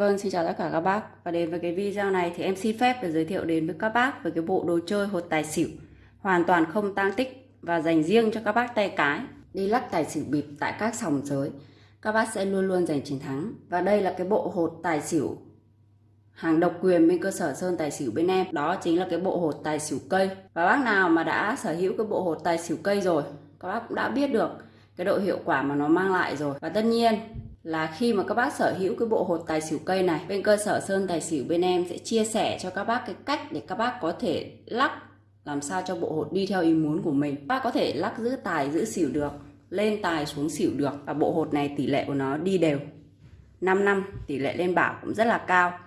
Vâng, xin chào tất cả các bác. Và đến với cái video này thì em xin phép để giới thiệu đến với các bác về cái bộ đồ chơi hột tài xỉu. Hoàn toàn không tang tích và dành riêng cho các bác tay cái. Đi lắc tài xỉu bịp tại các sòng giới. Các bác sẽ luôn luôn giành chiến thắng. Và đây là cái bộ hột tài xỉu hàng độc quyền bên cơ sở Sơn Tài Xỉu bên em. Đó chính là cái bộ hột tài xỉu cây. Và bác nào mà đã sở hữu cái bộ hột tài xỉu cây rồi Các bác cũng đã biết được cái độ hiệu quả mà nó mang lại rồi. Và tất nhiên là khi mà các bác sở hữu cái bộ hột tài xỉu cây này, bên cơ sở sơn tài xỉu bên em sẽ chia sẻ cho các bác cái cách để các bác có thể lắc làm sao cho bộ hột đi theo ý muốn của mình. Các bác có thể lắc giữ tài, giữ xỉu được, lên tài xuống xỉu được và bộ hột này tỷ lệ của nó đi đều. 5 năm, tỷ lệ lên bảo cũng rất là cao.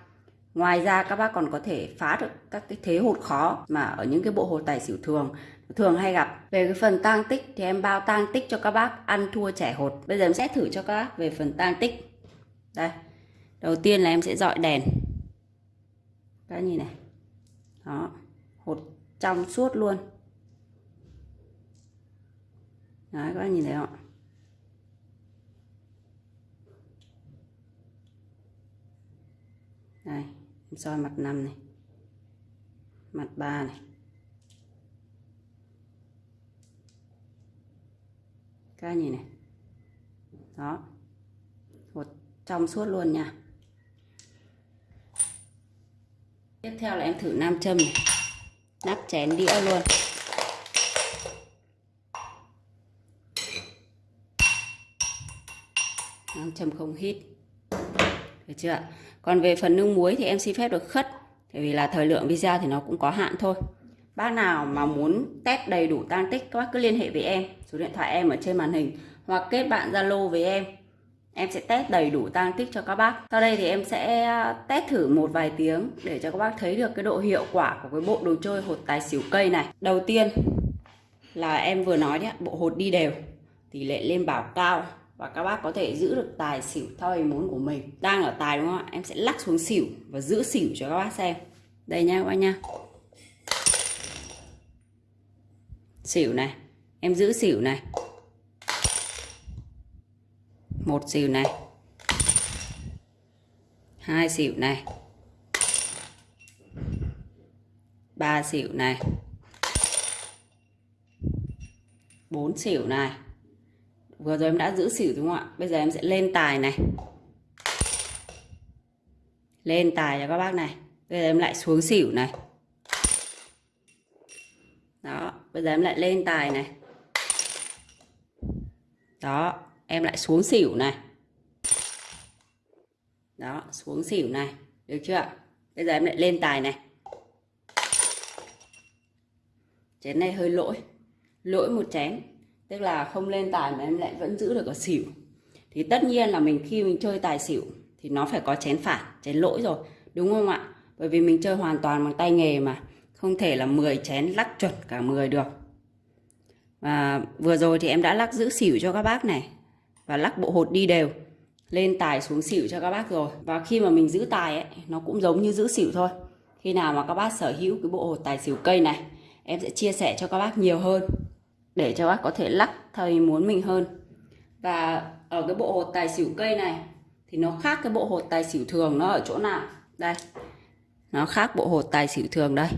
Ngoài ra, các bác còn có thể phá được các cái thế hột khó mà ở những cái bộ hột tài xỉu thường thường hay gặp. Về cái phần tang tích thì em bao tang tích cho các bác, ăn thua trẻ hột. Bây giờ em sẽ thử cho các bác về phần tang tích. Đây, đầu tiên là em sẽ dọi đèn. Các nhìn này. Đó, hột trong suốt luôn. Đấy, các bác nhìn thấy không đây, em soi mặt năm này. Mặt ba này. Các nhìn này. Đó. Một trong suốt luôn nha. Tiếp theo là em thử nam châm này. Nắp chén đĩa luôn. Nam châm không hít. Được chưa còn về phần nước muối thì em xin phép được khất. Tại vì là thời lượng video thì nó cũng có hạn thôi. Bác nào mà muốn test đầy đủ tan tích, các bác cứ liên hệ với em số điện thoại em ở trên màn hình, hoặc kết bạn Zalo với em. Em sẽ test đầy đủ tăng tích cho các bác. Sau đây thì em sẽ à, test thử một vài tiếng để cho các bác thấy được cái độ hiệu quả của cái bộ đồ chơi hột tài xỉu cây này. Đầu tiên là em vừa nói đấy bộ hột đi đều. Tỷ lệ lên bảo cao và các bác có thể giữ được tài xỉu theo ý muốn của mình. Đang ở tài đúng không ạ? Em sẽ lắc xuống xỉu và giữ xỉu cho các bác xem. Đây nha các bác nha. Xỉu này em giữ xỉu này. Một xỉu này. Hai xỉu này. Ba xỉu này. Bốn xỉu này. Vừa rồi em đã giữ xỉu đúng không ạ? Bây giờ em sẽ lên tài này. Lên tài cho các bác này. Bây giờ em lại xuống xỉu này. Đó, bây giờ em lại lên tài này đó, em lại xuống xỉu này. Đó, xuống xỉu này. Được chưa bây giờ em lại lên tài này. Chén này hơi lỗi. Lỗi một chén. Tức là không lên tài mà em lại vẫn giữ được ở xỉu. Thì tất nhiên là mình khi mình chơi tài xỉu thì nó phải có chén phản chén lỗi rồi. Đúng không ạ? Bởi vì mình chơi hoàn toàn bằng tay nghề mà. Không thể là 10 chén lắc chuẩn cả 10 được và vừa rồi thì em đã lắc giữ xỉu cho các bác này. Và lắc bộ hột đi đều. Lên tài xuống xỉu cho các bác rồi. Và khi mà mình giữ tài ấy, nó cũng giống như giữ xỉu thôi. Khi nào mà các bác sở hữu cái bộ hột tài xỉu cây này, em sẽ chia sẻ cho các bác nhiều hơn. Để cho bác có thể lắc theo ý muốn mình hơn. Và ở cái bộ hột tài xỉu cây này, thì nó khác cái bộ hột tài xỉu thường nó ở chỗ nào? Đây. Nó khác bộ hột tài xỉu thường đây.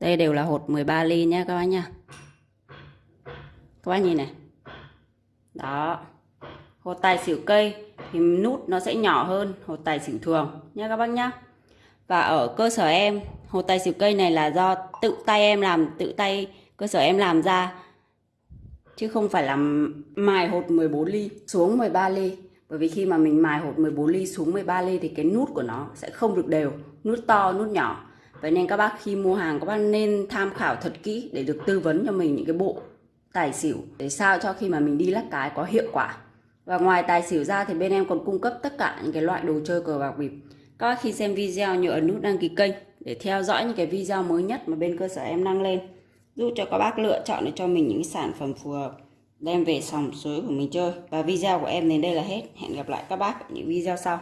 Đây đều là hột 13 ly nha các bác nha các bác nhìn này. Đó. Hột tài xỉu cây thì nút nó sẽ nhỏ hơn hột tài xỉu thường nha các bác nhá. Và ở cơ sở em, hột tài xỉu cây này là do tự tay em làm, tự tay cơ sở em làm ra. Chứ không phải là mài hột 14 ly xuống 13 ly. Bởi vì khi mà mình mài hột 14 ly xuống 13 ly thì cái nút của nó sẽ không được đều. Nút to, nút nhỏ. Vậy nên các bác khi mua hàng, các bác nên tham khảo thật kỹ để được tư vấn cho mình những cái bộ tài xỉu để sao cho khi mà mình đi lắc cái có hiệu quả. Và ngoài tài xỉu ra thì bên em còn cung cấp tất cả những cái loại đồ chơi cờ bạc bịp. Các bác khi xem video nhớ ấn nút đăng ký kênh để theo dõi những cái video mới nhất mà bên cơ sở em đăng lên. Giúp cho các bác lựa chọn để cho mình những sản phẩm phù hợp, đem về sòng suối của mình chơi. Và video của em đến đây là hết. Hẹn gặp lại các bác ở những video sau.